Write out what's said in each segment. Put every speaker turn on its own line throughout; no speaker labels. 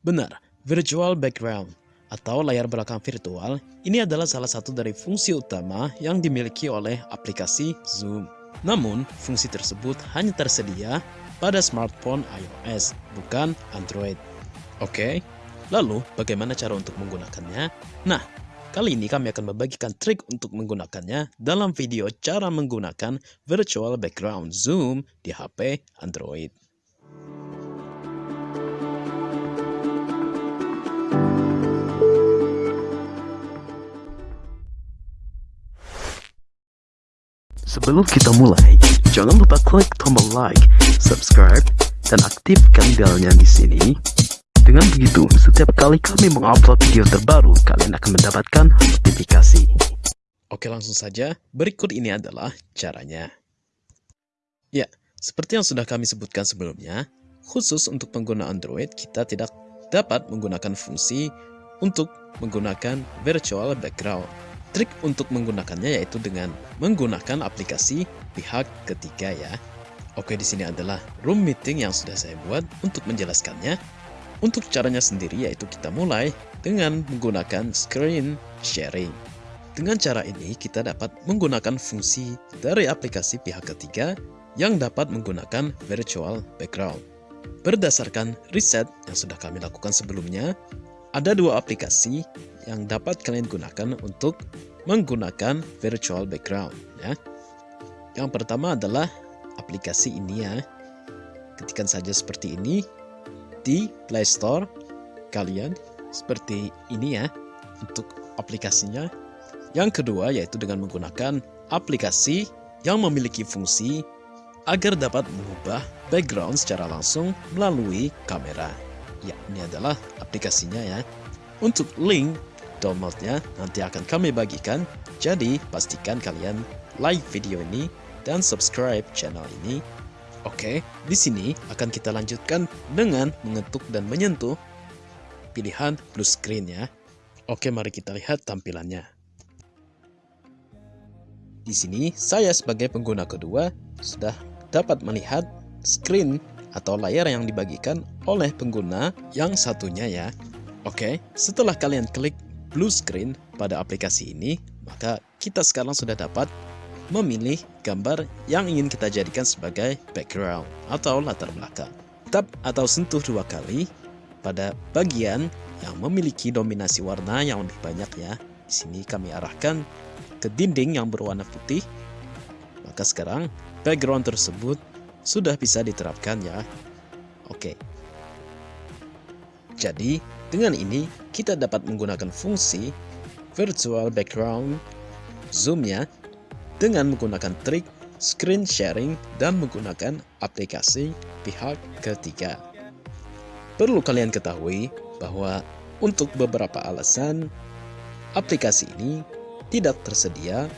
Benar, virtual background atau layar belakang virtual ini adalah salah satu dari fungsi utama yang dimiliki oleh aplikasi Zoom. Namun, fungsi tersebut hanya tersedia pada smartphone iOS, bukan Android. Oke, lalu bagaimana cara untuk menggunakannya? Nah, kali ini kami akan membagikan trik untuk menggunakannya dalam video cara menggunakan virtual background Zoom di HP Android. Sebelum kita mulai, jangan lupa klik tombol like, subscribe, dan aktifkan belnya di sini. Dengan begitu, setiap kali kami mengupload video terbaru, kalian akan mendapatkan notifikasi. Oke langsung saja, berikut ini adalah caranya. Ya, seperti yang sudah kami sebutkan sebelumnya, khusus untuk pengguna Android, kita tidak dapat menggunakan fungsi untuk menggunakan virtual background. Trik untuk menggunakannya yaitu dengan menggunakan aplikasi pihak ketiga ya. Oke di sini adalah room meeting yang sudah saya buat untuk menjelaskannya. Untuk caranya sendiri yaitu kita mulai dengan menggunakan screen sharing. Dengan cara ini kita dapat menggunakan fungsi dari aplikasi pihak ketiga yang dapat menggunakan virtual background. Berdasarkan riset yang sudah kami lakukan sebelumnya, ada dua aplikasi yang dapat kalian gunakan untuk menggunakan virtual background ya. Yang pertama adalah aplikasi ini ya. Ketikkan saja seperti ini di Play Store kalian seperti ini ya untuk aplikasinya. Yang kedua yaitu dengan menggunakan aplikasi yang memiliki fungsi agar dapat mengubah background secara langsung melalui kamera. Ya, ini adalah aplikasinya ya. Untuk link downloadnya nanti akan kami bagikan, jadi pastikan kalian like video ini dan subscribe channel ini. Oke, di sini akan kita lanjutkan dengan mengetuk dan menyentuh pilihan blue screen ya. Oke, mari kita lihat tampilannya. Di sini, saya sebagai pengguna kedua sudah dapat melihat screen atau layar yang dibagikan oleh pengguna yang satunya ya. Oke, setelah kalian klik blue screen pada aplikasi ini, maka kita sekarang sudah dapat memilih gambar yang ingin kita jadikan sebagai background atau latar belakang. Tap atau sentuh dua kali pada bagian yang memiliki dominasi warna yang lebih banyak ya. Di sini kami arahkan ke dinding yang berwarna putih. Maka sekarang background tersebut sudah bisa diterapkan ya. Oke. Jadi, dengan ini kita dapat menggunakan fungsi virtual background zoom ya dengan menggunakan trik screen sharing dan menggunakan aplikasi pihak ketiga. Perlu kalian ketahui bahwa untuk beberapa alasan aplikasi ini tidak tersedia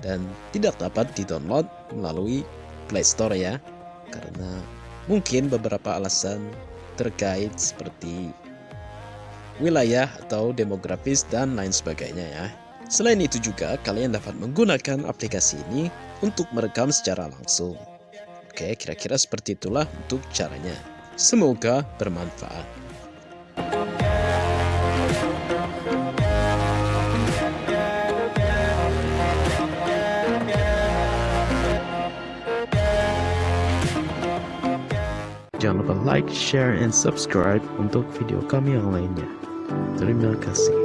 dan tidak dapat di-download melalui Play Store ya karena mungkin beberapa alasan terkait seperti wilayah atau demografis dan lain sebagainya ya. Selain itu juga kalian dapat menggunakan aplikasi ini untuk merekam secara langsung. Oke, kira-kira seperti itulah untuk caranya. Semoga bermanfaat. Jangan lupa like, share, and subscribe untuk video kami yang lainnya. Dream Casting.